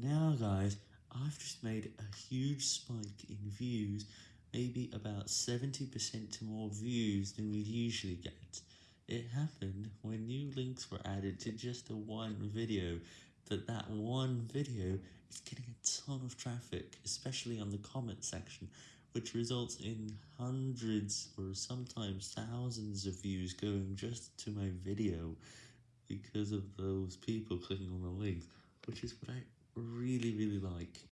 Now guys, I've just made a huge spike in views, maybe about 70% to more views than we'd usually get. It happened when new links were added to just a one video, but that one video is getting a ton of traffic, especially on the comment section, which results in hundreds or sometimes thousands of views going just to my video, because of those people clicking on the links, which is what I really really like.